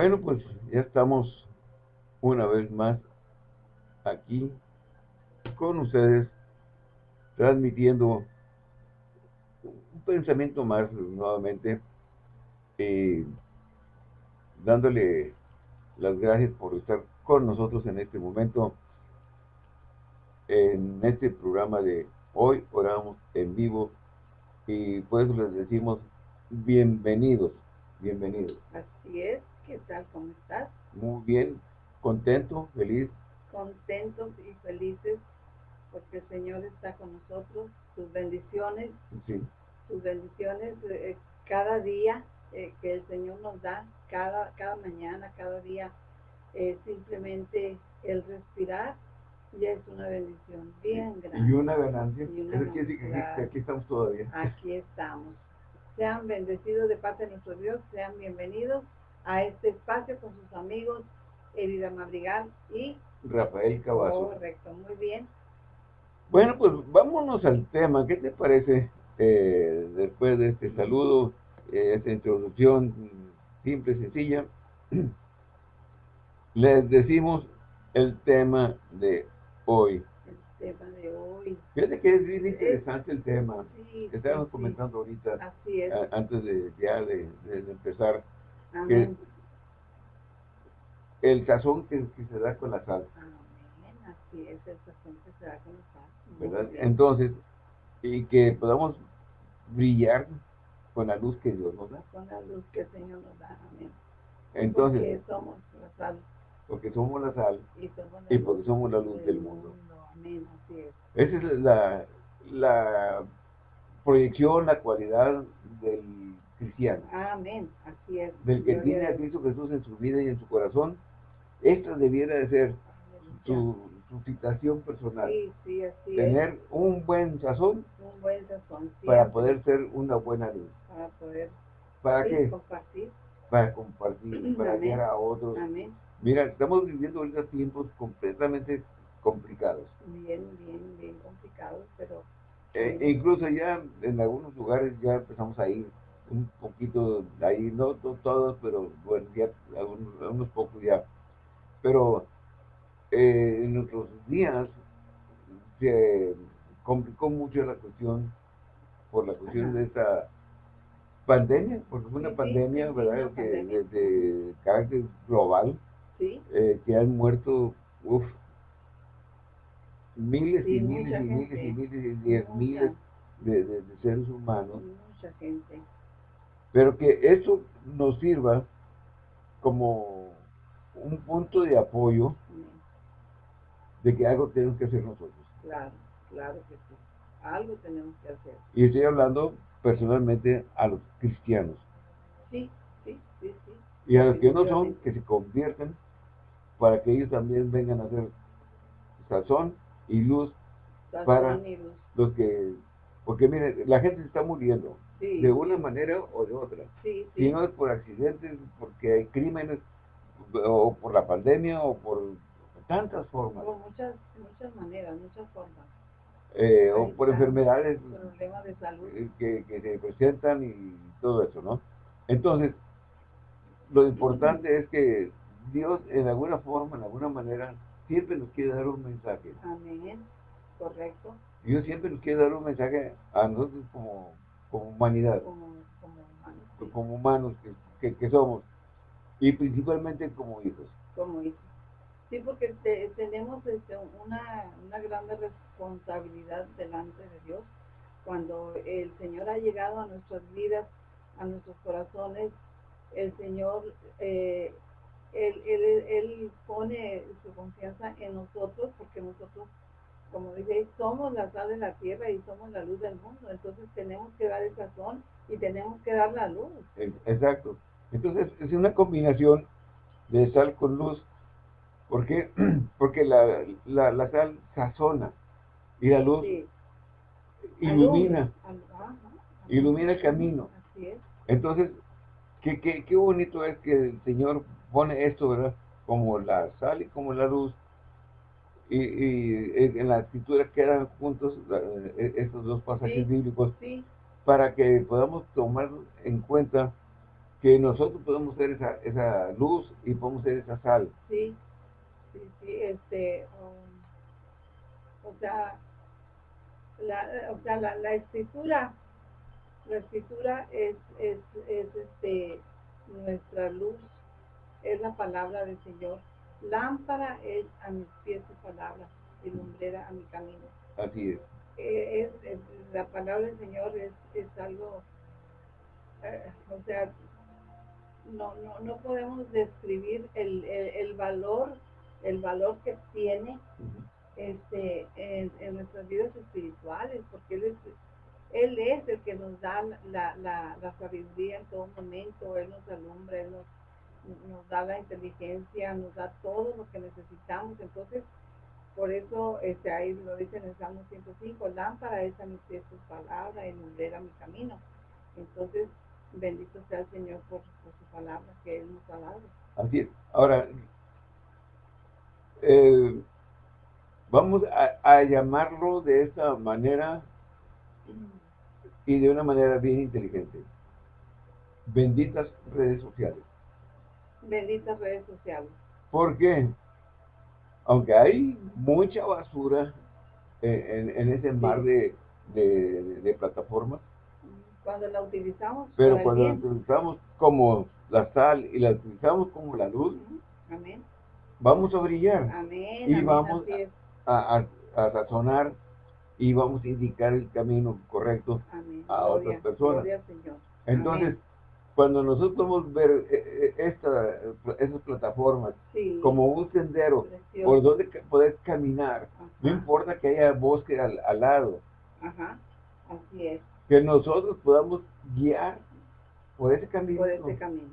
Bueno, pues ya estamos una vez más aquí con ustedes, transmitiendo un pensamiento más nuevamente, eh, dándole las gracias por estar con nosotros en este momento, en este programa de hoy, oramos en vivo, y pues les decimos bienvenidos, bienvenidos. Así es, ¿qué tal? ¿Cómo estás? Muy bien, contento, feliz. Contentos y felices porque el Señor está con nosotros, sus bendiciones, Sí, sus bendiciones eh, cada día eh, que el Señor nos da, cada, cada mañana, cada día, eh, simplemente el respirar ya es una bendición bien y grande. una ganancia. Y una Eso quiere decir que aquí estamos todavía. Aquí estamos. Sean bendecidos de parte de nuestro Dios, sean bienvenidos a este espacio con sus amigos Herida Madrigal y Rafael Cavazo. correcto, muy bien. Bueno, pues vámonos al tema. ¿Qué te parece eh, después de este saludo, eh, esta introducción simple, sencilla? Les decimos el tema de hoy. El tema de hoy. Fíjate que es bien interesante el tema. Sí, Estábamos sí, sí. comentando ahorita, Así es. a- antes de ya de empezar, Amén. el sazón que, que se da con la sal, Amén. Así es, el sazón que se da con la sal. ¿verdad? Entonces, y que podamos brillar con la luz que Dios nos da. Con la luz que el Señor nos da. Amén. Entonces, porque somos la sal porque somos la sal y somos la y luz porque somos la luz del mundo. Amén. Así es. Esa es la, la proyección, la cualidad del cristiano, Amén. Así es. del que tiene a. Cristo Jesús en su vida y en su corazón. Esta debiera de ser su, su citación personal. Sí, sí, así es. Tener un buen sazón Un buen sazón. para poder ser una buena luz. Para poder ¿Para qué? compartir. Para compartir, para Amén. guiar a otros. Amén. Mira, estamos viviendo ahorita tiempos completamente complicados. Bien, bien, bien complicado, pero Eh, e incluso ya en algunos lugares ya empezamos a ir un poquito ahí, no to- todos, pero bueno, ya algunos, algunos pocos ya. Pero eh, en nuestros días se complicó mucho la cuestión por la cuestión Ajá. de esta pandemia, porque fue una Sí, pandemia, sí, ¿verdad? que de, de carácter global, sí, eh, que han muerto, uf, miles y miles y miles y miles y diez Mucha. miles de, de- de seres humanos, mucha gente. Pero que eso nos sirva como un punto de apoyo de que algo tenemos que hacer nosotros. Claro, claro que sí. Algo tenemos que hacer. Y estoy hablando personalmente a los cristianos. Sí, sí, sí, sí. Y a los que no son, que se conviertan para que ellos también vengan a ser sazón y luz Sazón para- y luz. los que... Porque miren, la gente se está muriendo Sí, de una manera o de otra. Sí, Si no es por accidentes, porque hay crímenes, o por la pandemia, o por tantas formas, Por muchas, muchas maneras, muchas formas. eh, o por enfermedades Problemas de salud. eh, que, que se presentan y todo eso, ¿no? Entonces, lo importante es que Dios, en alguna forma, en alguna manera, siempre nos quiere dar un mensaje. Amén. Correcto. Dios siempre nos quiere dar un mensaje a nosotros como, como humanidad, Como, como humanos. como humanos que, que- que somos, y principalmente como hijos. Como hijos. Sí, porque te- tenemos este, una, una grande responsabilidad delante de Dios cuando el Señor ha llegado a nuestras vidas, a nuestros corazones. El Señor, eh, él, él- Él pone su confianza en nosotros porque nosotros, como dije, somos la sal de la tierra y somos la luz del mundo. Entonces tenemos que dar el sazón y tenemos que dar la luz. Exacto. Entonces, es una combinación de sal con luz. ¿Por qué? Porque la, la, la sal sazona y la luz Sí. ilumina, Alumbra. Al- ajá. ilumina el camino. Así es. Entonces, qué, qué, qué bonito es que el Señor pone esto, ¿verdad? Como la sal y como la luz. Y, y en la escritura quedan juntos la- eh, estos dos pasajes Sí. bíblicos Sí, para que podamos tomar en cuenta que nosotros podemos ser esa, esa luz y podemos ser esa sal. Sí, sí, sí, este, um, o sea, la, o sea, la, la escritura, la escritura es, es, es este, nuestra luz, es la palabra del Señor. Lámpara es a mis pies su palabra y lumbrera a mi camino. Así es. Eh, es, la palabra del Señor es, es algo, eh, o sea, no, no, no podemos describir el, el, valor, el valor que tiene este, en, en, nuestras vidas espirituales, porque Él es, él es el que nos da la, la, la sabiduría en todo momento, Él nos alumbra, Él nos, nos da la inteligencia, nos da todo lo que necesitamos. Entonces, por eso este, ahí lo dice en el Salmo 105, lámpara es a mis pies tu palabra y lumbrera mi camino. Entonces, bendito sea el Señor por, su palabra que Él nos ha. Así es. Ahora, eh, vamos a, a, llamarlo de esta manera y de una manera bien inteligente. Benditas redes sociales. Benditas redes sociales. ¿Por qué? Aunque hay mucha basura en, en ese mar de, de, de plataformas, cuando la utilizamos. Pero cuando la utilizamos como la sal y la utilizamos como la luz, amén. vamos a brillar. Amén. Y vamos a, a, sazonar y vamos a indicar el camino correcto a otras personas. Entonces, cuando nosotros vamos ver eh, eh, esta, esas plataformas como un sendero por donde poder caminar, no importa que haya bosque al, al lado. Ajá, así es que nosotros podamos guiar por ese camino. Por ese camino.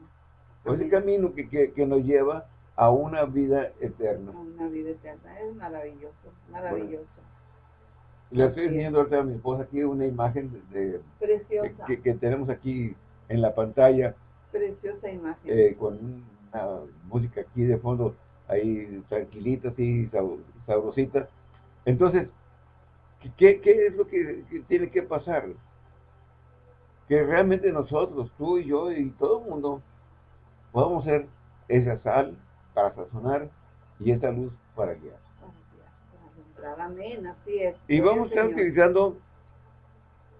Por ese camino que, que, que, nos lleva a una vida eterna. A una vida eterna. Es maravilloso, maravilloso. le estoy enseñando a mi esposa aquí una imagen de, Preciosa. Que, que, tenemos aquí en la pantalla. Preciosa imagen. Eh, con una música aquí de fondo, ahí tranquilita, así, sabrosita. Entonces, ¿qué, qué es lo que tiene que pasar? que realmente nosotros, tú y yo y todo el mundo, podamos ser esa sal para sazonar y esa luz para guiar. Amén, así es. Y vamos a estar utilizando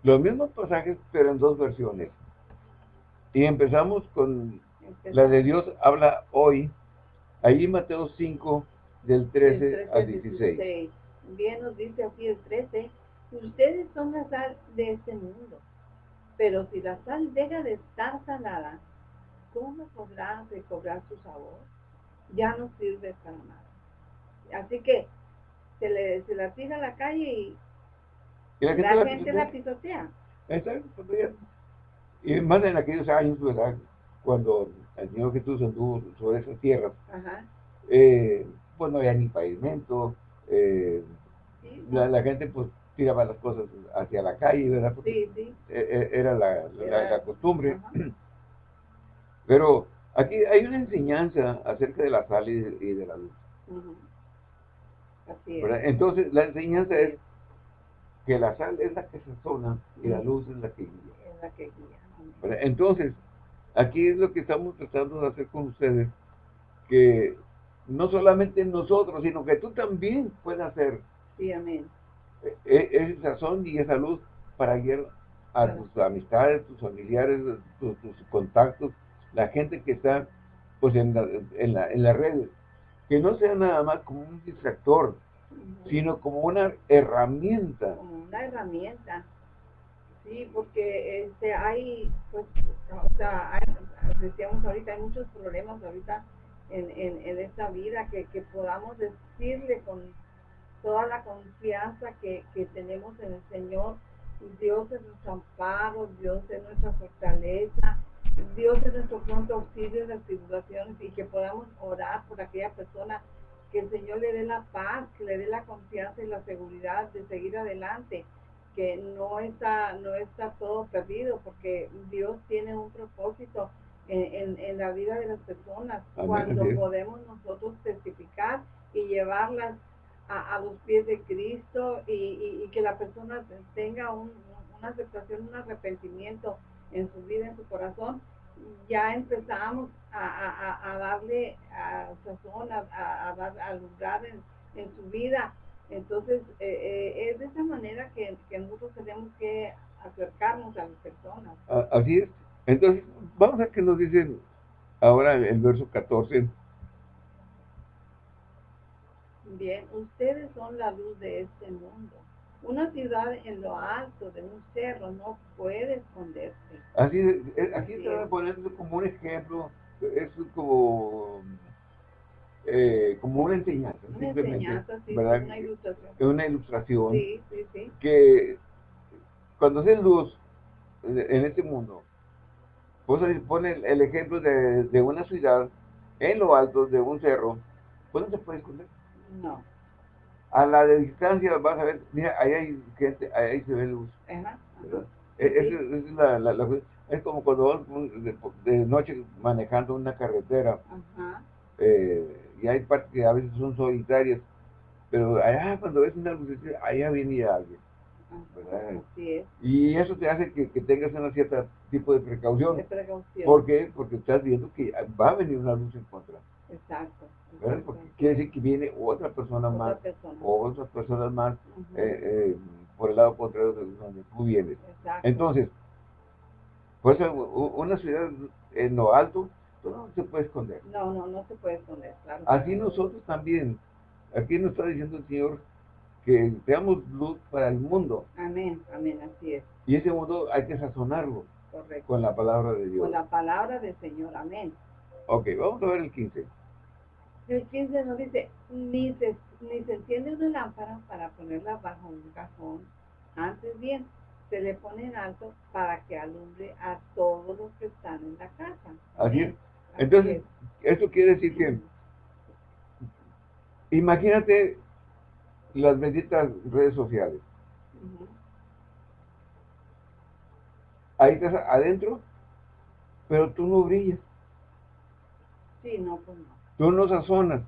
los mismos pasajes, pero en dos versiones. Y empezamos con la de Dios habla hoy, ahí Mateo 5, del 13, al 16. Bien nos dice aquí el 13, ustedes son la sal de este mundo. Pero si la sal deja de estar salada, ¿cómo podrá recobrar su sabor? Ya no sirve para nada. Así que se, le, se la tira a la calle y, la gente, la, pisotea. Exacto. Y más en aquellos años, ¿verdad? Cuando el Señor Jesús anduvo sobre esas tierras, eh, pues no había ni pavimento, eh, la, la, gente pues tiraba las cosas hacia la calle, ¿verdad? sí, sí. E, e, era la, la, costumbre. Pero aquí hay una enseñanza acerca de la sal y de, la luz. Así es. Entonces, la enseñanza es que la sal es la que se sazona y la luz es la que guía. Es la que guía. Entonces, aquí es lo que estamos tratando de hacer con ustedes, que no solamente nosotros, sino que tú también puedas hacer. Sí, amén e, esa sazón y esa luz para guiar a tus amistades, tus familiares, tus, contactos, la gente que está pues en la, en, la, en las redes. Que no sea nada más como un distractor, sino como una herramienta. Como una herramienta. Sí, porque este, hay, pues, o sea, decíamos ahorita, hay muchos problemas ahorita en, en, en esta vida que, que podamos decirle con toda la confianza que, tenemos en el Señor. Dios es nuestro amparo, Dios es nuestra fortaleza, Dios es nuestro pronto auxilio en las tribulaciones y que podamos orar por aquella persona, que el Señor le dé la paz, que le dé la confianza y la seguridad de seguir adelante, que no está, no está todo perdido, porque Dios tiene un propósito en, en, la vida de las personas, cuando podemos nosotros testificar y llevarlas a, los pies de Cristo y, que la persona tenga una aceptación, un arrepentimiento en su vida, en su corazón ya empezamos a, darle a sazón, a, a, dar al lugar en, en, su vida. Entonces, eh, eh, es de esa manera que, que, nosotros tenemos que acercarnos a las personas. Así es. Entonces, vamos a ver qué nos dicen ahora el verso 14. Bien, ustedes son la luz de este mundo. Una ciudad en lo alto de un cerro no puede esconderse. Así es, aquí está poniendo como un ejemplo, es como, eh, como una enseñanza. Una enseñanza, sí, una ilustración. Es una ilustración. Sí, sí, sí. Que cuando se luz en este mundo, pues pone el ejemplo de, de, una ciudad en lo alto de un cerro, pues no se puede esconder. No a la de distancia vas a ver, mira, ahí hay gente, ahí se ve luz. Ajá, e, Es, la, la, es, como cuando vas de, noche manejando una carretera eh, y hay partes que a veces son solitarias, pero allá cuando ves una luz, allá viene alguien. Y eso te hace que, que, tengas un cierto tipo de precaución. De precaución. ¿Por qué? Porque estás viendo que va a venir una luz en contra. Exacto. Porque quiere decir que viene otra persona más, o otras personas más eh, eh, por el lado contrario de donde tú vienes. Entonces, pues una ciudad en lo alto, no se puede esconder. No, no, no se puede esconder, claro. Así nosotros también. Aquí nos está diciendo el Señor que seamos luz para el mundo. Amén, amén, así es. Y ese mundo hay que sazonarlo. Correcto. Con la palabra de Dios. Con la palabra del Señor, amén. Ok, vamos a ver el 15. El 15 nos dice, ni se, ni se enciende una lámpara para ponerla bajo un cajón. Antes bien, se le pone en alto para que alumbre a todos los que están en la casa. Así es. Entonces, esto quiere decir que, imagínate las benditas redes sociales. Ahí estás adentro, pero tú no brillas. Sí, no, pues no. Tú no sazonas.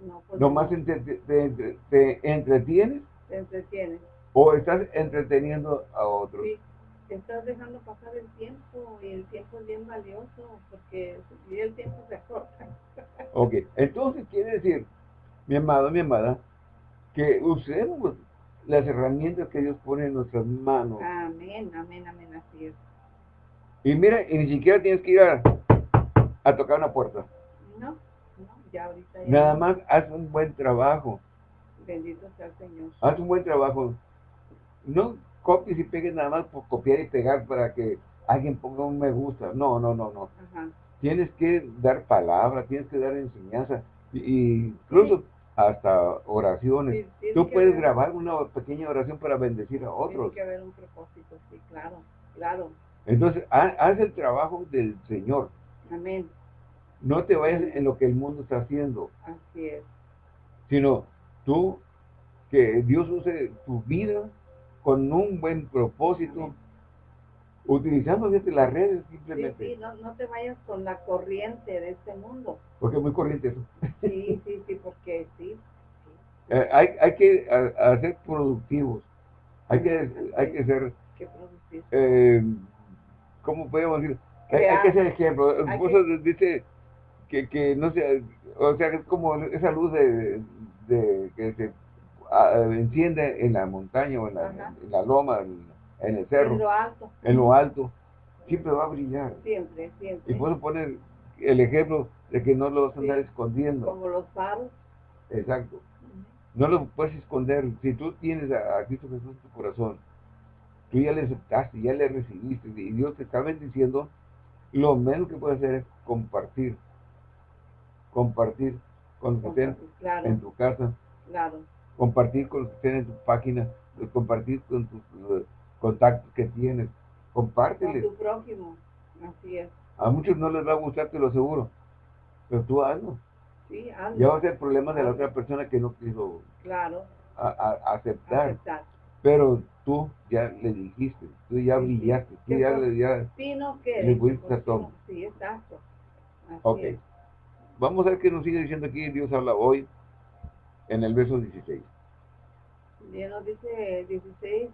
No, pues Nomás te, te, te, entretienes. Te entretienes. O estás entreteniendo a otros. Sí, estás dejando pasar el tiempo y el tiempo es bien valioso porque el tiempo se acorta. ok, entonces quiere decir, mi amado, mi amada, que usemos las herramientas que Dios pone en nuestras manos. Amén, amén, amén, así es. Y mira, y ni siquiera tienes que ir a, a tocar una puerta. No, no, ya ahorita ya. Nada más haz un buen trabajo. Bendito sea el Señor. Haz un buen trabajo. No copies y pegues nada más por copiar y pegar para que alguien ponga un me gusta. No, no, no, no. Tienes que dar palabra, tienes que dar enseñanza. Y, incluso hasta oraciones. Tú puedes grabar una pequeña oración para bendecir a otros. Tiene que haber un propósito, sí, claro, claro. Entonces, haz el trabajo del Señor. Amén. No te vayas en lo que el mundo está haciendo. Así es. Sino tú, que Dios use tu vida con un buen propósito, utilizando desde las redes simplemente. Sí, sí, no, no, te vayas con la corriente de este mundo. Porque es muy corriente eso. Sí, sí, sí, porque sí. Eh, hay, hay que ser productivos. Hay que, hay que ser... Eh, ¿Cómo podemos decir? Hay, que ser ejemplo. El dice que, que no sé, o sea, es como esa luz de, de que se enciende en la montaña o en la, en la loma, en, el cerro. En lo alto. En lo alto. Siempre va a brillar. Siempre, siempre. Y puedo poner el ejemplo de que no lo vas a andar escondiendo. Como los faros. Exacto. No lo puedes esconder. Si tú tienes a, Cristo Jesús en tu corazón, tú ya le aceptaste, ya le recibiste, y Dios te está bendiciendo, lo menos que puedes hacer es compartir compartir con los que estén en tu casa, compartir con los que estén en tu página, compartir con tus eh, contactos que tienes, compárteles. Con tu prójimo, así es. A muchos no les va a gustar, te lo aseguro, pero tú hazlo. Sí, hazlo. Ya va a ser problema de la otra persona que no quiso claro. aceptar. Pero tú ya le dijiste, tú ya brillaste, tú ya, le ya sí, no, que, le fuiste a todo. Sí, exacto. Así ok. Vamos a ver qué nos sigue diciendo aquí Dios habla hoy en el verso 16. Bien, nos dice 16.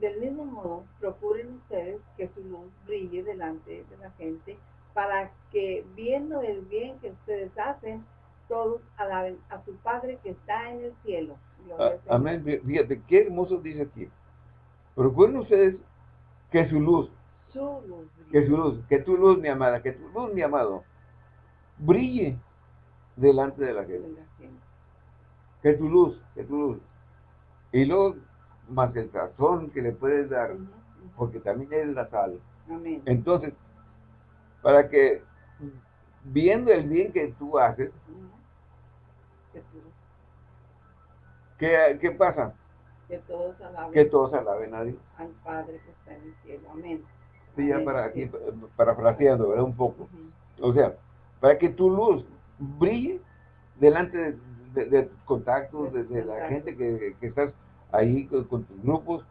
del mismo modo, procuren ustedes que su luz brille delante de la gente para que viendo el bien que ustedes hacen, todos alaben a su Padre que está en el cielo. Ah, amén. Fíjate, qué hermoso dice aquí. Procuren ustedes que su luz, su luz que su luz, que tu luz, mi amada, que tu luz, mi amado, brille delante de la gente. Que tu luz, que tu luz. Y luego, más el razón que le puedes dar, porque también es la sal. Amén. Entonces, para que viendo el bien que tú haces, ¿qué, ¿qué, pasa? Que todos alaben. Que todos alaben a Dios. Al Padre que está en el cielo. Amén. Sí, ya para aquí, parafraseando, ¿verdad? Un poco. O sea, para que tu luz brille delante de, tus contactos, de, la gente que, que, estás ahí con, tus grupos.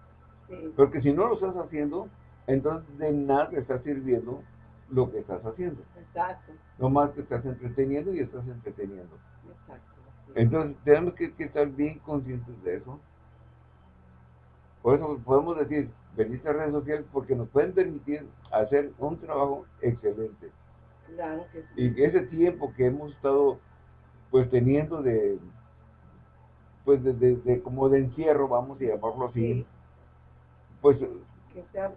Porque si no lo estás haciendo, entonces de nada te está sirviendo lo que estás haciendo. Exacto. No más que estás entreteniendo y estás entreteniendo. Exacto. Entonces tenemos que, estar bien conscientes de eso. Por eso podemos decir, venir a redes sociales porque nos pueden permitir hacer un trabajo excelente. Claro que sí. Y ese tiempo que hemos estado pues teniendo de pues de, como de encierro, vamos a llamarlo así, pues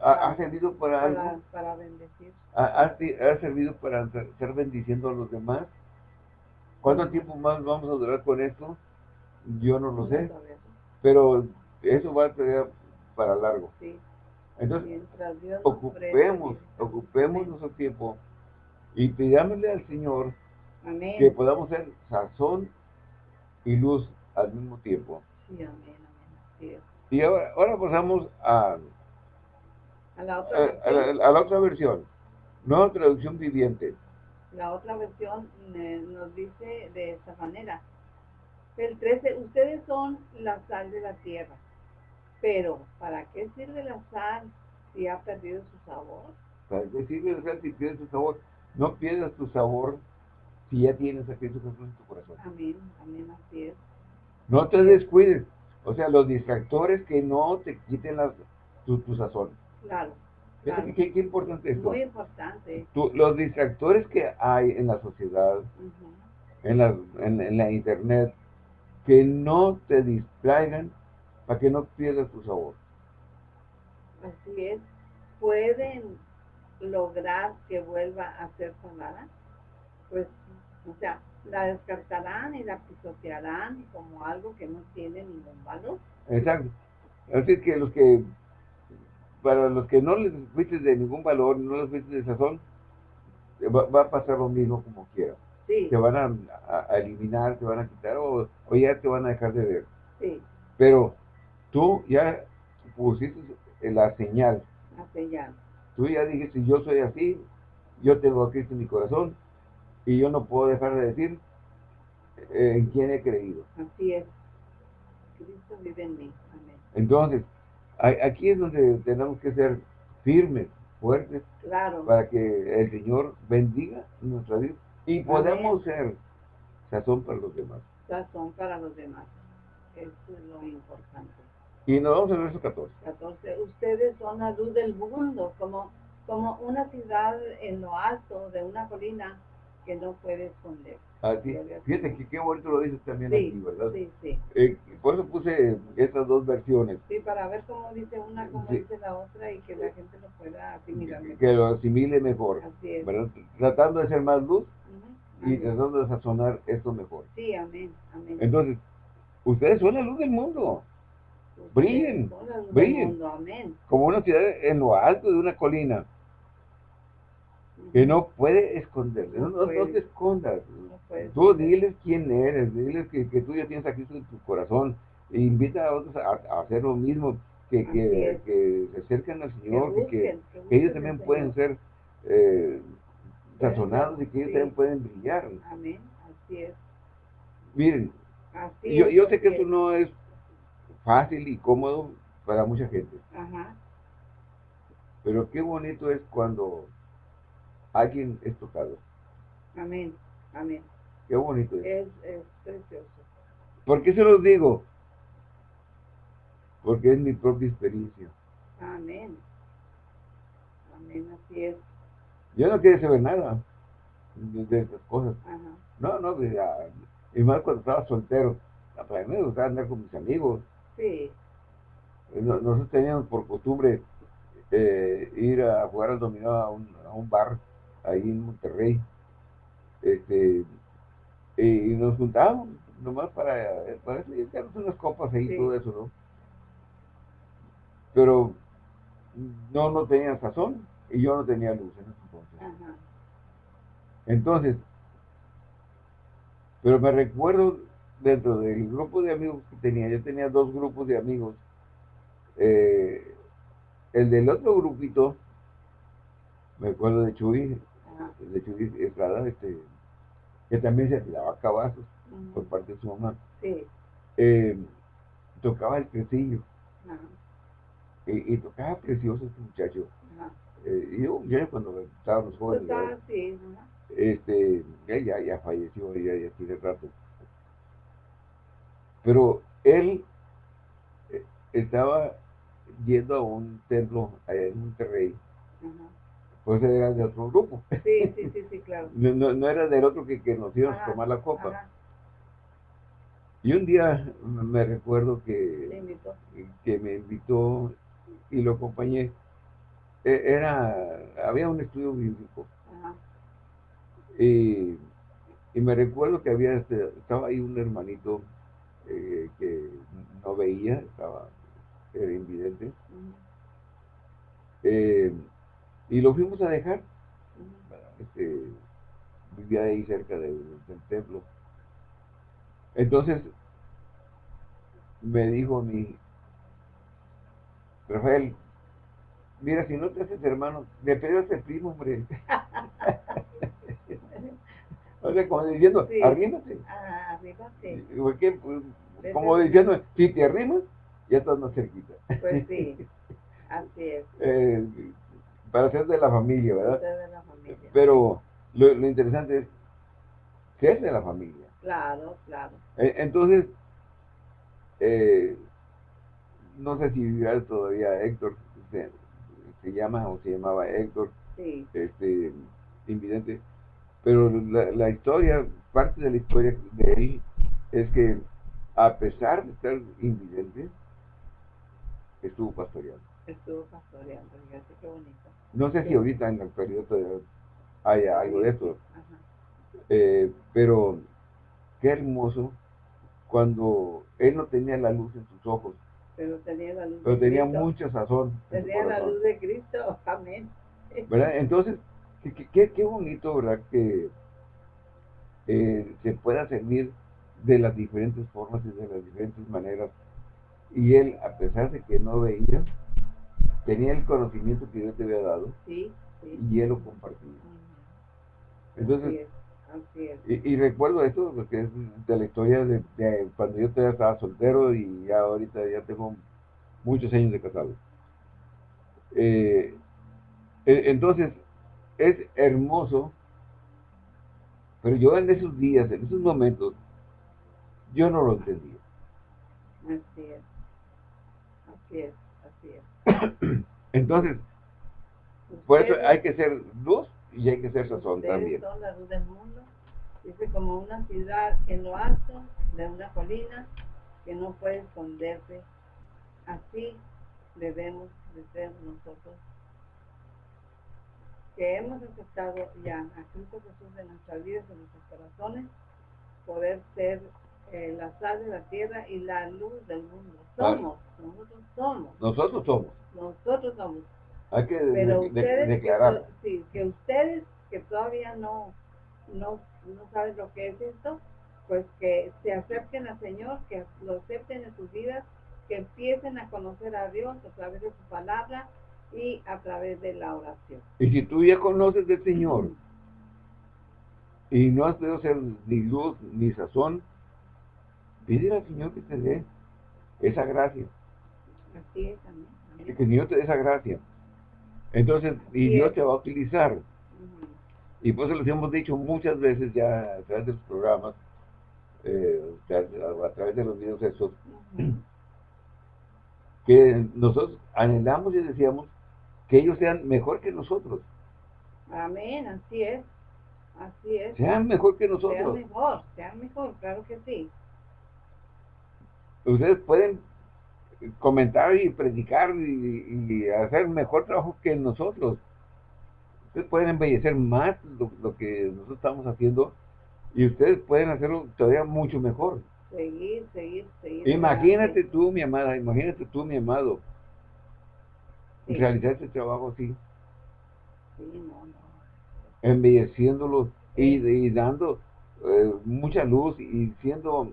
ha, servido para, algo. Para bendecir. Ha, servido para ser bendiciendo a los demás. ¿Cuánto tiempo más vamos a durar con esto? Yo no lo sé. Pero eso va a ser para largo. Entonces, ocupemos, ocupemos nuestro tiempo y pidámosle al Señor que podamos ser sazón y luz al mismo tiempo. Sí, amén, amén. Y ahora, ahora pasamos a a la otra, versión. A, la, otra versión. Nueva traducción viviente. La otra versión eh, nos dice de esta manera. El 13, ustedes son la sal de la tierra. Pero, ¿para qué sirve la sal si ha perdido su sabor? ¿Para qué sirve la sal si pierde su sabor? No pierdas tu sabor si ya tienes a Cristo Jesús en tu corazón. Amén, amén, así es. No te descuides. O sea, los distractores que no te quiten las, tu, tu sazón. Claro. ¿Qué, importante es esto? Muy importante. los distractores que hay en la sociedad, en, la, en, la internet, que no te distraigan para que no pierdas tu sabor. Así es. Pueden lograr que vuelva a ser salada, pues, o sea, la descartarán y la pisotearán como algo que no tiene ningún valor. Exacto. Así que los que para los que no les fuiste de ningún valor, no les fuiste de sazón, va, a pasar lo mismo como quiera. Sí. Te van a, eliminar, te van a quitar o, ya te van a dejar de ver. Sí. Pero tú ya pusiste la señal. La señal. Tú ya dijiste, yo soy así, yo tengo a Cristo en mi corazón y yo no puedo dejar de decir eh, en quién he creído. Así es. Cristo vive en mí. Amén. Entonces, Aquí es donde tenemos que ser firmes, fuertes, para que el Señor bendiga nuestra vida y podemos ser sazón para los demás. Sazón para los demás. Eso es lo importante. Y nos vamos al verso 14. 14. Ustedes son la luz del mundo, como, como una ciudad en lo alto de una colina que no puede esconder. Así, fíjate que qué bonito lo dices también aquí, ¿verdad? Sí, sí. Eh, por eso puse estas dos versiones. Sí, para ver cómo dice una, cómo dice la otra y que la gente lo pueda asimilar mejor. Que lo asimile mejor. Así es. Tratando de ser más luz y tratando de sazonar esto mejor. Sí, amén, amén. Entonces, ustedes son la luz del mundo. brillen, brillen. amén. Como una ciudad en lo alto de una colina que no puede esconderle, no, no, te escondas. tú diles quién eres, diles que, que, tú ya tienes a Cristo en tu corazón, e invita a otros a, hacer lo mismo, que, que, que, se acerquen al Señor, que, que, ellos también pueden ser eh, sazonados y que ellos también pueden brillar. Amén, así es. Miren, yo, yo sé que esto no es fácil y cómodo para mucha gente. Ajá. Pero qué bonito es cuando alguien es tocado. Amén, amén. Qué bonito es. Es, precioso. ¿Por qué se los digo? Porque es mi propia experiencia. Amén. Amén, así es. Yo no quiero saber nada de, esas cosas. No, no, y más cuando estaba soltero. Para mí me gustaba andar con mis amigos. Sí. Nosotros teníamos por costumbre eh, ir a jugar al dominó a un, a un bar ahí en Monterrey. Este, y, nos juntábamos nomás para, para eso, y unas copas ahí y todo eso, ¿no? Pero no, no tenía sazón y yo no tenía luz en ese entonces. Entonces, pero me recuerdo dentro del grupo de amigos que tenía, yo tenía dos grupos de amigos. Eh, el del otro grupito, me acuerdo de Chuy, de Chuy Estrada, este, que también se tiraba cabazos por parte de su mamá. Sí. Eh, tocaba el tresillo. Y, tocaba precioso este muchacho. Eh, y yo, cuando estábamos jóvenes, sí, este, ya, ya falleció, ya, ya tiene rato. Pero él eh, estaba yendo a un templo allá en Monterrey. Pues era de otro grupo. Sí, sí, sí, sí claro. no, no, era del otro que, que nos íbamos a tomar la copa. Y un día me recuerdo que, que me invitó y lo acompañé. E, era, había un estudio bíblico. Y, me recuerdo que había, este, estaba ahí un hermanito eh, que no veía, estaba, era invidente. Eh, y lo fuimos a dejar. Este, vivía ahí cerca del templo. Entonces, me dijo mi Rafael, mira, si no te haces hermano, me pegas el primo, hombre. o sea, como diciendo, sí. arrímate. Ah, arrímate. Porque, como diciendo, si te arrimas, ya estás más cerquita. Pues sí, así es. Eh, para ser de la familia, ¿verdad? de la familia. Pero lo, interesante es ser de la familia. Claro, claro. Eh, entonces, eh, no sé si vivirá todavía Héctor, se, llama o se llamaba Héctor, este, invidente, pero la, historia, parte de la historia de él es que a pesar de estar invidente, estuvo pastoreando. Estuvo pastoreando, fíjate qué bonito. No sé si ahorita en el periodo haya algo de eso, eh, pero qué hermoso cuando él no tenía la luz en sus ojos, pero tenía la luz pero tenía mucha sazón. Tenía la luz de Cristo, amén. ¿Verdad? Entonces, qué, qué, bonito, ¿verdad? Que eh, se pueda servir de las diferentes formas y de las diferentes maneras. Y él, a pesar de que no veía, tenía el conocimiento que Dios te había dado. Sí, sí. Y él lo compartía. Entonces, y, recuerdo esto, porque es de la historia de, cuando yo todavía estaba soltero y ya ahorita ya tengo muchos años de casado. Eh, e, entonces, es hermoso, pero yo en esos días, en esos momentos, yo no lo entendía. Así es, así es, así es. Entonces, por eso hay que ser luz y hay que ser sazón también. son la luz del mundo. Dice como una ciudad en lo alto de una colina que no puede esconderse. Así debemos de ser nosotros que hemos aceptado ya a Cristo Jesús de nuestras vidas, de nuestros corazones, poder ser eh, la sal de la tierra y la luz del mundo. Somos, nosotros somos. Nosotros somos. Nosotros somos. Hay que declarar. Que, sí, que ustedes que todavía no, no, no saben lo que es esto, pues que se acerquen al Señor, que lo acepten en sus vidas, que empiecen a conocer a Dios a través de su palabra y a través de la oración. Y si tú ya conoces del Señor y no has podido ser ni luz ni sazón, pide al Señor que te dé esa gracia. Así es, amén. Que el Señor te dé esa gracia. Entonces, y Dios te va a utilizar. Y por eso les hemos dicho muchas veces ya a través de los programas, eh, a, través de los videos esos, que nosotros anhelamos y decíamos que ellos sean mejor que nosotros. Amén, así es. Así es. Sean mejor que nosotros. Sean mejor, sean mejor, claro que sí. Ustedes pueden comentar y predicar y, hacer mejor trabajo que nosotros. Ustedes pueden embellecer más lo, que nosotros estamos haciendo y ustedes pueden hacerlo todavía mucho mejor. Seguir, seguir, seguir. Imagínate tú, mi amada, imagínate tú, mi amado, realizar este trabajo así. Sí, no, no. Embelleciéndolo y, dando eh, mucha luz y siendo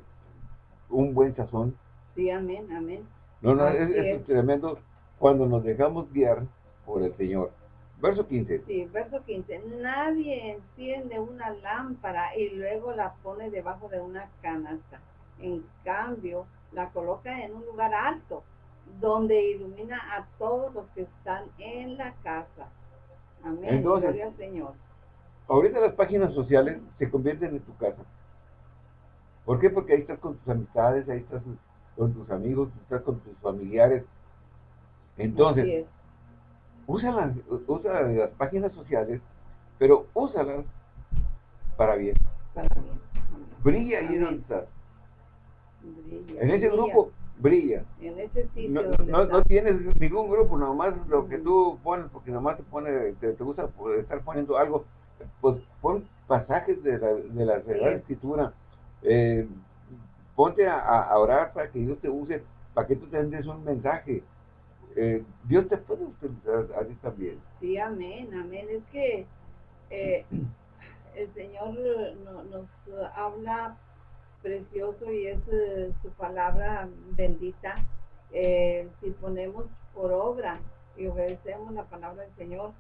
un buen sazón. Sí, amén, amén. No, no, es, tremendo cuando nos dejamos guiar por el Señor. Verso 15. Sí, verso 15. Nadie enciende una lámpara y luego la pone debajo de una canasta. En cambio, la coloca en un lugar alto, donde ilumina a todos los que están en la casa. Amén. Entonces, Gloria al Señor. Ahorita las páginas sociales se convierten en tu casa. ¿Por qué? Porque ahí estás con tus amistades, ahí estás con tus amigos, estás con tus familiares. Entonces, usa las, usa las páginas sociales, pero úsalas para bien. Para bien. Brilla ahí donde estás. en ese grupo, brilla. En ese sitio no, no, tienes ningún grupo, nomás lo que tú pones, porque nomás te pone, te, gusta estar poniendo algo, pues pon pasajes de la, de la Escritura, eh, ponte a, orar para que Dios te use, para que tú tengas un mensaje. Eh, Dios te puede utilizar a ti también. Sí, amén, amén. Es que eh, el Señor nos habla precioso y es su palabra bendita. si ponemos por obra y obedecemos la palabra del Señor,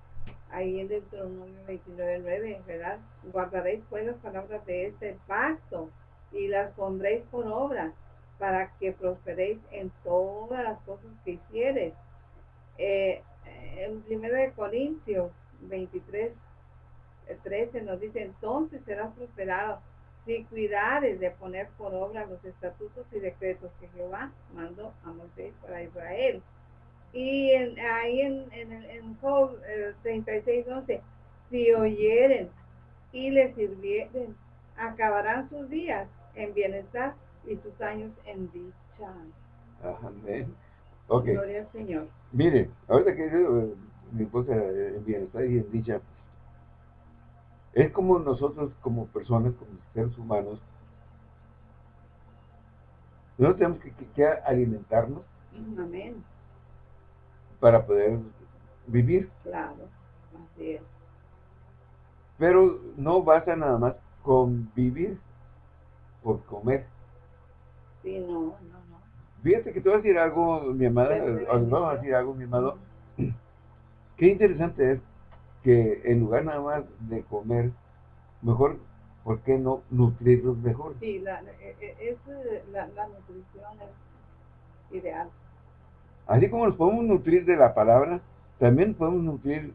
ahí en Deuteronomio 29.9, ¿verdad? Guardaréis pues las palabras de este pacto y las pondréis por obra para que prosperéis en todas las cosas que hicieres. Eh, en 1 Corintios 23, 13 eh, nos dice, entonces serás prosperado si cuidares de poner por obra los estatutos y decretos que Jehová mandó a Moisés para Israel. Y ahí en, en, en Job 36, eh, 11, si oyeren y les sirvieren, acabarán sus días en bienestar y sus años en dicha. Amén. Okay. Gloria al Señor. Mire, ahorita que eh, mi esposa eh, en bienestar y en dicha, es como nosotros como personas, como seres humanos, nosotros tenemos que, alimentarnos Amén. para poder vivir. Claro, así es. Pero no basta nada más con vivir, por comer. Sí, no, no, no. Fíjate que te voy a decir algo, mi amada, vamos a decir algo, mi amado. Qué interesante es que en lugar nada más de comer, mejor, ¿por qué no nutrirlos mejor? Sí, la, e, e, es, la, la nutrición es ideal. Así como nos podemos nutrir de la palabra, también podemos nutrir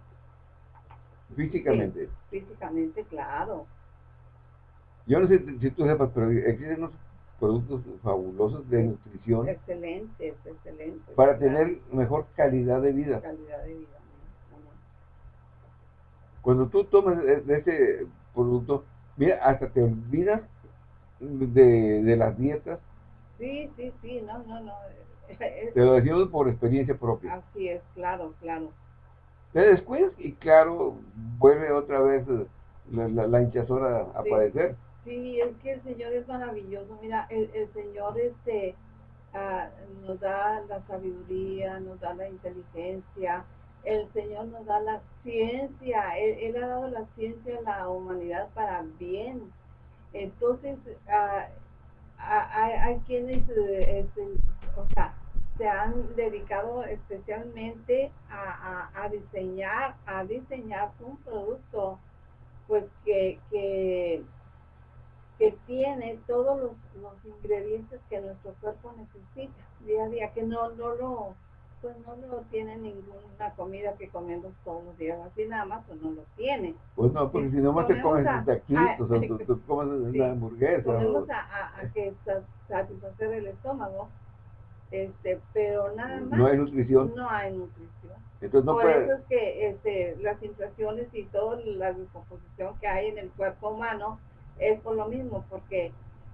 físicamente. físicamente, claro. Yo no sé si tú sepas, pero existen unos productos fabulosos de nutrición. Excelentes, excelentes. Para tener mejor calidad de vida. Calidad de vida. Cuando tú tomas de ese producto, mira, hasta te olvidas de, de las dietas. Sí, sí, sí, no, no, no. Te lo decimos por experiencia propia. Así es, claro, claro. Te descuidas y claro, vuelve otra vez la, la, hinchazón a, aparecer. Sí, es que el Señor es maravilloso. Mira, el, Señor este, ah, nos da la sabiduría, nos da la inteligencia, el Señor nos da la ciencia, Él, ha dado la ciencia a la humanidad para bien. Entonces, ah, hay, quienes este, se han dedicado especialmente a, a, diseñar, a diseñar un producto pues que, que que tiene todos los, ingredientes que nuestro cuerpo necesita día a día, que no, no lo pues no lo tiene ninguna comida que comemos todos los días, así nada más, pues no lo tiene. Pues no, porque si, no más te comes un taquito, o sea, tú, comes una hamburguesa. Ponemos a, a, que satisfacer el estómago, Este, pero nada más. No hay nutrición. No hay nutrición. Entonces no por puede... eso es que este, las inflaciones y toda la descomposición que hay en el cuerpo humano es por lo mismo, porque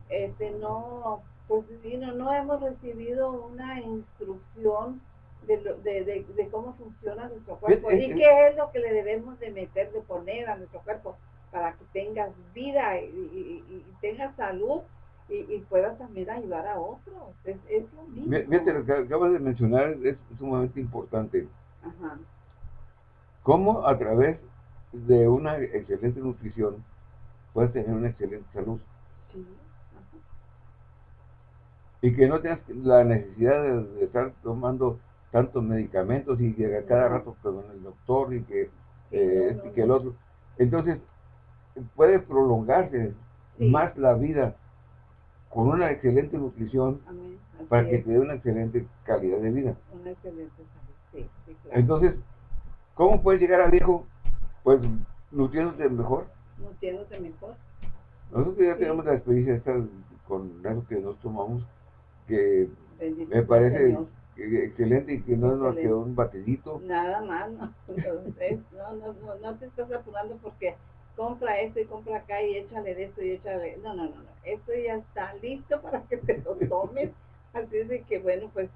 este, no, pues, no, no hemos recibido una instrucción de, de, de, cómo funciona nuestro cuerpo y qué es lo que le debemos de meter, de poner a nuestro cuerpo para que tengas vida y, y, tengas salud y, puedas también ayudar a otros. Es, es lo mismo. Lo que acabas de mencionar es sumamente importante. Ajá. Cómo a través de una excelente nutrición puedes tener una excelente salud. Sí. Y que no tengas la necesidad de estar tomando tantos medicamentos y llega cada rato con el doctor y que, eh, este, que el otro. Entonces, puede prolongarse más la vida con una excelente nutrición para que te dé una excelente calidad de vida. Una excelente salud, sí, claro. Entonces, ¿cómo puedes llegar a viejo? Pues nutriéndote mejor. Nutriéndote mejor. Nosotros ya tenemos la experiencia esta con eso que nos tomamos, que me parece excelente y que no es más que un batidito. Nada más, no. no, no, no, no te estás apurando porque compra esto y compra acá y échale de esto y échale. No, no, no, no. Esto ya está listo para que te lo tomes. Así es de que, bueno, pues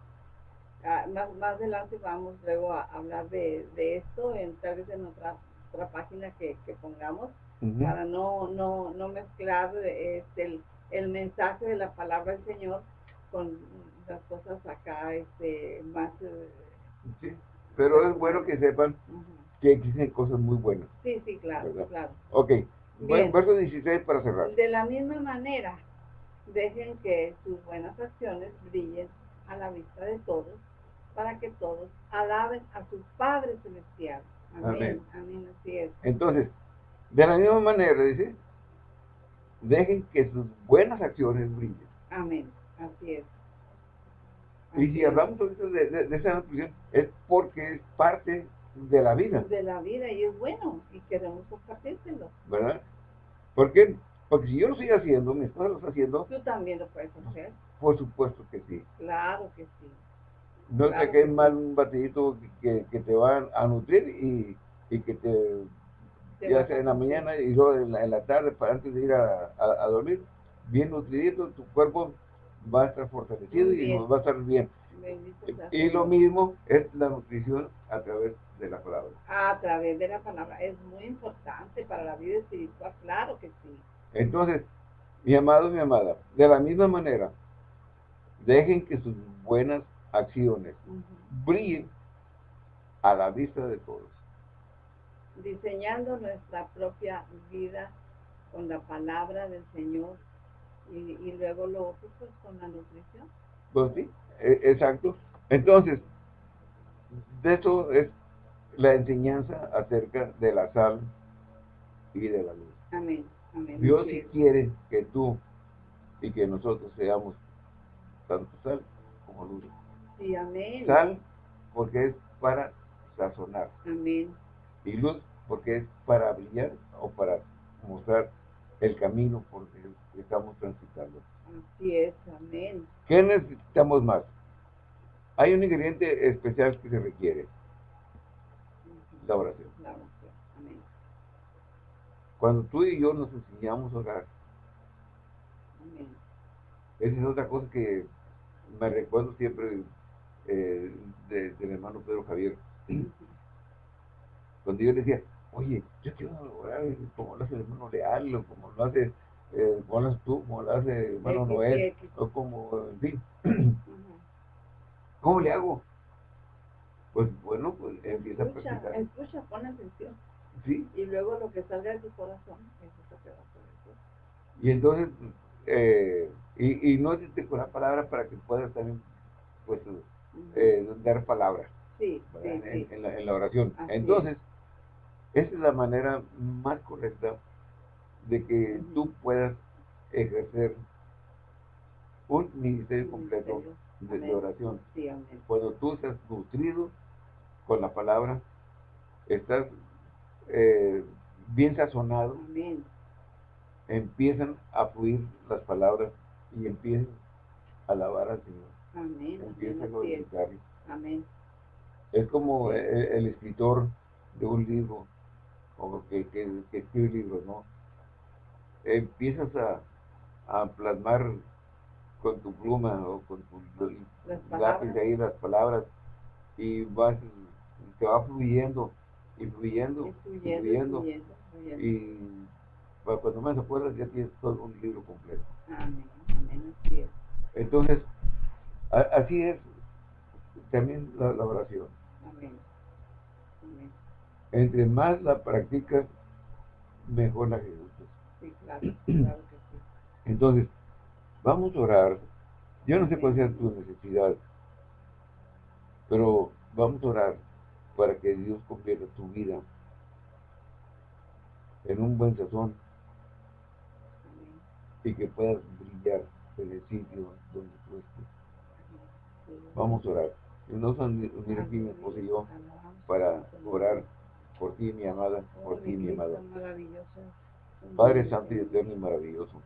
ah, más, más adelante vamos luego a hablar de, de esto, en, tal vez en otra, otra página que, que pongamos, para no, no, no mezclar este, el, el mensaje de la palabra del Señor con las cosas acá este, más... Eh, sí, pero es bueno que sepan que existen cosas muy buenas. Sí, sí, claro, claro. Ok, bueno, verso 16 para cerrar. De la misma manera, dejen que sus buenas acciones brillen a la vista de todos, para que todos alaben a su Padre Celestial. Amén, amén, así es. Entonces, de la misma manera, dice, dejen que sus buenas acciones brillen. Amén, así es. Y si hablamos de, de, esa nutrición, es porque es parte de la vida. De la vida, y es bueno, y queremos compartírselo. ¿Verdad? ¿Por qué? Porque si yo lo estoy haciendo, mi esposa lo está haciendo. Tú también lo puedes hacer. Por supuesto que sí. Claro que sí. No te quede mal un batidito que, que, te va a nutrir y, y que te, ya sea en la mañana y luego en la, en la, tarde para antes de ir a, a dormir, bien nutridito, tu cuerpo va a estar fortalecido y nos va a estar bien. Y lo mismo es la nutrición a través de la palabra. A través de la palabra. Es muy importante para la vida espiritual, claro que sí. Entonces, mi amado, mi amada, de la misma manera, dejen que sus buenas acciones brillen a la vista de todos. Diseñando nuestra propia vida con la palabra del Señor y, luego lo otro pues con la nutrición. Pues sí, e, exacto. Entonces, de eso es la enseñanza acerca de la sal y de la luz. Amén. Amén. Dios sí quiere que tú y que nosotros seamos tanto sal como luz. Sí, amén. Sal porque es para sazonar. Amén. Y luz porque es para brillar o para mostrar el camino por el que estamos transitando. Así es, amén. ¿Qué necesitamos más? Hay un ingrediente especial que se requiere. La oración. La oración, amén. Cuando tú y yo nos enseñamos a orar, amén. esa es otra cosa que me recuerdo siempre eh, del hermano Pedro Javier. Cuando yo le decía, oye, yo quiero orar como lo hace el hermano Leal, o como lo hace, eh, como lo haces tú, como lo hace el hermano Noel, o como, en fin. ¿Cómo le hago? Pues bueno, pues empieza a practicar. Escucha, pon atención. Sí. Y luego lo que salga de tu corazón, eso es lo que va a. Y entonces, eh, y, y, no es con la palabra para que puedas también, pues, eh, dar palabras. Sí, sí, en, sí. En, la, en, la, oración. entonces, esa es la manera más correcta de que tú puedas ejercer un ministerio completo de, oración. Cuando tú estás nutrido con la palabra, estás eh, bien sazonado, empiezan a fluir las palabras y empiezan a alabar al Señor. Amén. A Amén. Es. glorificarlo. Amén. Es como el, el escritor de un libro, o que, que, que escribe libros, ¿no? Empiezas a, a plasmar con tu pluma o con tu lápiz ahí las palabras y vas, te va fluyendo y fluyendo Y y fluyendo, fluyendo fluyendo, fluyendo. y bueno, cuando más acuerdas ya tienes todo un libro completo. Amén. Amén. Así es. Entonces, a- así es también la, la oración. Entre más la practicas, mejor la ejecutas. Sí, claro. Claro que sí. Entonces, vamos a orar. Yo no sé cuál sea tu necesidad, pero vamos a orar para que Dios convierta tu vida en un buen sazón y que puedas brillar en el sitio donde tú estés. Vamos a orar. Y nos vamos a unir aquí mi esposa y yo para orar por ti, mi amada, por ti, mi maravilloso. Padre Santo y Eterno y maravilloso.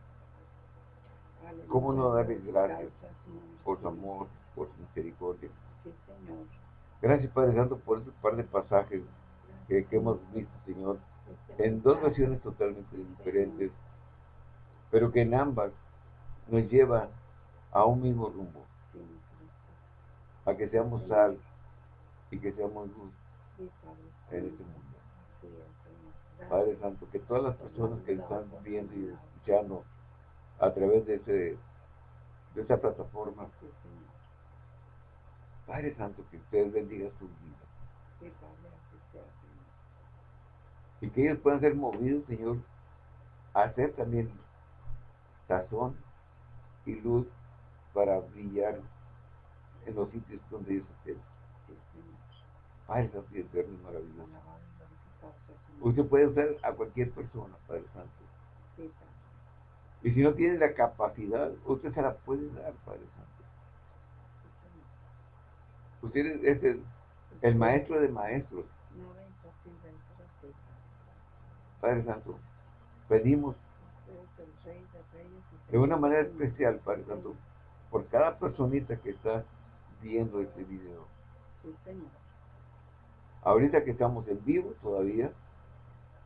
¿cómo no darle gracias por su amor, por su misericordia. Gracias, Padre Santo, por ese par de pasajes que, que hemos visto, Señor, en dos versiones totalmente diferentes, pero que en ambas nos lleva a un mismo rumbo, a que seamos sal y que seamos luz Sí, en este mundo. Sí. Gracias. Padre Santo, que todas las personas que están viendo y escuchando a través de, ese, de esa plataforma. Padre Santo, que usted bendiga sus vidas y que ellos puedan ser movidos, Señor, a hacer también sazón y luz para brillar en los sitios donde ellos estén. Padre Santo y Eterno y maravilloso. Usted puede usar a cualquier persona, Padre Santo. Sí, Padre. Y si no tiene la capacidad, usted se la puede dar, Padre Santo. Usted es es el, el maestro de maestros, Padre. Santo. Pedimos de una manera especial, Padre Santo, por cada personita que está viendo este video. Ahorita que estamos en vivo todavía,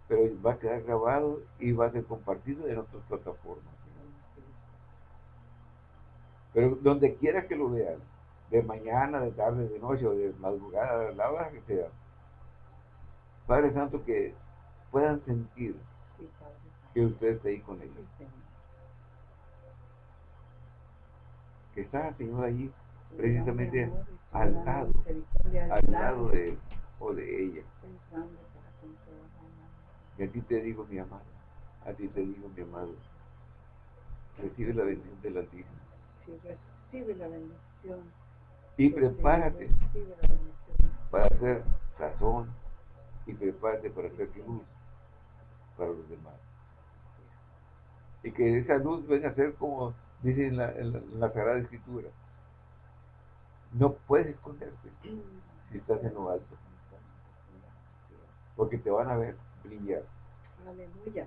pero va a quedar grabado y va a ser compartido en otras plataformas. Pero donde quiera que lo vean, de mañana, de tarde, de noche o de madrugada, la hora que sea, Padre Santo, que puedan sentir que usted está ahí con ellos, que está, Señor, allí, Precisamente al lado, al lado de él o de ella. La Y a ti te digo, mi amado, a ti te digo, mi amado, recibe la bendición del Altísimo. Si recibe la bendición. Y prepárate la para hacer razón y prepárate para hacer luz para los demás. Y que esa luz venga a ser como dice en la, en la- en la Sagrada Escritura. No puedes esconderte si estás en lo alto, porque te van a ver brillar. Aleluya.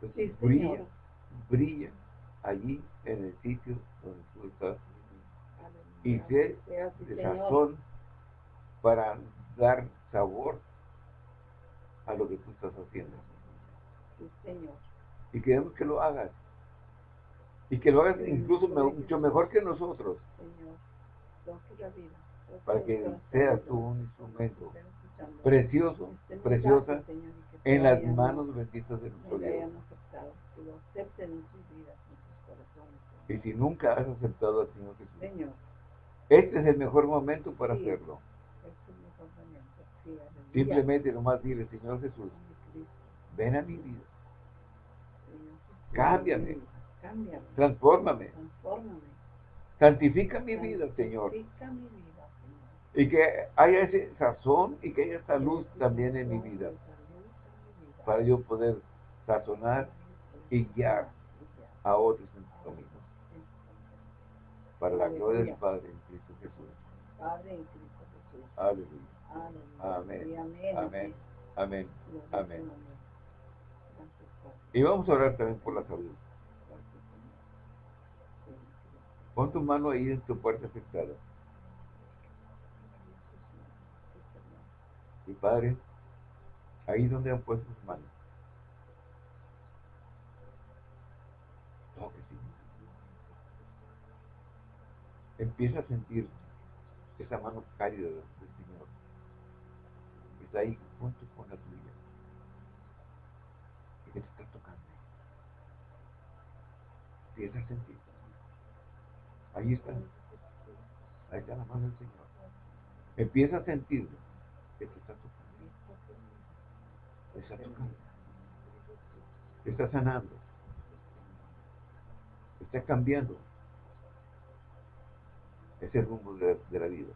Entonces, Sí, brilla, Señor. brilla allí en el sitio donde tú estás Aleluya. y sé de sazón para dar sabor a lo que tú estás haciendo. Sí, Señor. Y queremos que lo hagas. Y que lo hagas incluso me- mucho mejor que nosotros, Señor. La vida. para que seas tú un instrumento. Precioso, Estén preciosa, en las manos benditas de nuestro Dios. Y si nunca has aceptado al Señor Jesús, este es el mejor momento para hacerlo. este. Simplemente nomás dile, Señor Jesús, ven a mi vida, Cámbiame. Transfórmame, santifica mi vida, Señor. Santifica mi vida, Señor. Y que haya ese sazón y que haya esa luz también en mi vida, Esa para yo poder sazonar y guiar a otros en su camino. Para la gloria del. Padre en Cristo Jesús. Padre en Cristo Jesús. Aleluya. Amén. Amén. Amén. Amén. Y vamos a orar también por la salud. Pon tu mano ahí en tu parte afectada. Y Padre, ahí donde han puesto sus manos. Empieza a sentir esa mano cálida del Señor. Está ahí junto con la tuya. Y que te está tocando. Empieza a sentir. Ahí está. Ahí está la mano del Señor. Empieza a sentirlo. Que te está tocando. Está sanando. Está cambiando ese rumbo de, de la vida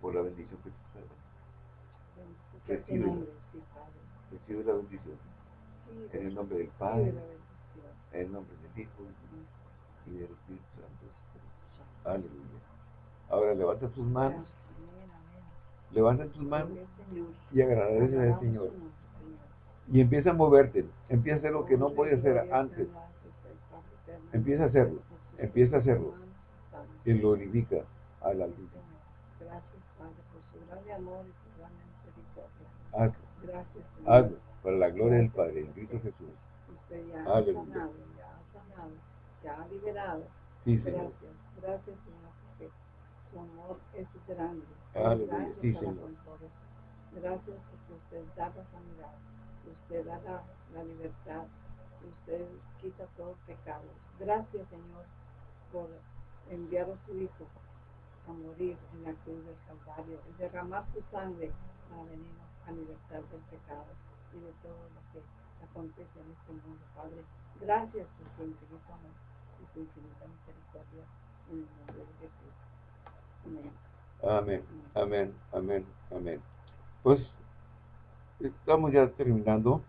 por la bendición que te está Recibe, recibe la bendición. En el nombre del Padre, en el nombre del Hijo y del Espíritu Santo. Aleluya. Ahora levanta tus manos. Levanta tus manos y agradece al Señor. Y empieza a moverte. Empieza a hacer lo que no podía hacer antes. Empieza a hacerlo. Empieza a hacerlo y glorifica al Altísimo. Gracias, Padre, por su gran amor y su gran misericordia. Hazlo. Gracias, Señor. Hazlo para la gloria del Padre, en Cristo Jesús. Usted ya ha sanado, ya ha sanado, ya ha liberado. Sí. Gracias, gracias, Señor, porque su amor es grande. Aleluya. Sí, Señor. Gracias porque usted da la sanidad, usted da la, la libertad, usted quita todo pecado. Gracias, Señor, por enviar a su Hijo a morir en la cruz del Calvario y derramar su sangre para venirnos a libertar del pecado y de todo lo que acontece en este mundo, Padre. Gracias por su infinito amor y su infinita misericordia en el nombre de Jesús. Amén. Amén, amén, amén, amén. Pues estamos ya terminando.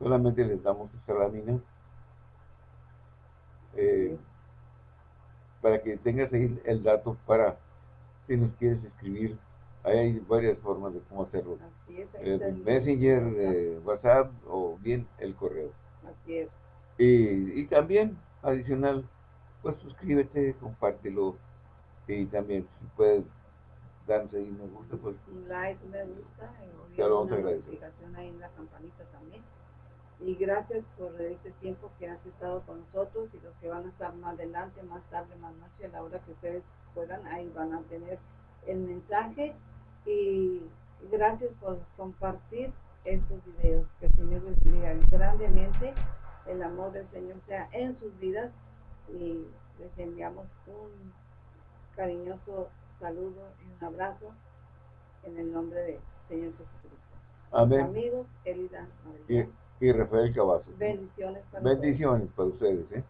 Solamente les damos esta lámina. Eh, para que tengas ahí el dato para si nos quieres escribir. Hay varias formas de cómo hacerlo. Así es, el Messenger, eh, WhatsApp o bien el correo. Así es. Y, y también, adicional, pues suscríbete, compártelo y también si puedes darnos ahí me gusta, pues... Un like, me gusta, y te lo vamos a agradecer. ahí en la campanita también. Y gracias por este tiempo que has estado con nosotros y los que van a estar más adelante, más tarde, más noche, a la hora que ustedes puedan, ahí van a tener el mensaje. Y gracias por compartir estos videos. Que el Señor les bendiga grandemente, el amor del Señor sea en sus vidas. Y les enviamos un cariñoso saludo y un abrazo en el nombre del Señor Jesucristo. Amén. Amigos, Elida y Rafael Cavazos. Bendiciones para Bendiciones para ustedes. ¿eh?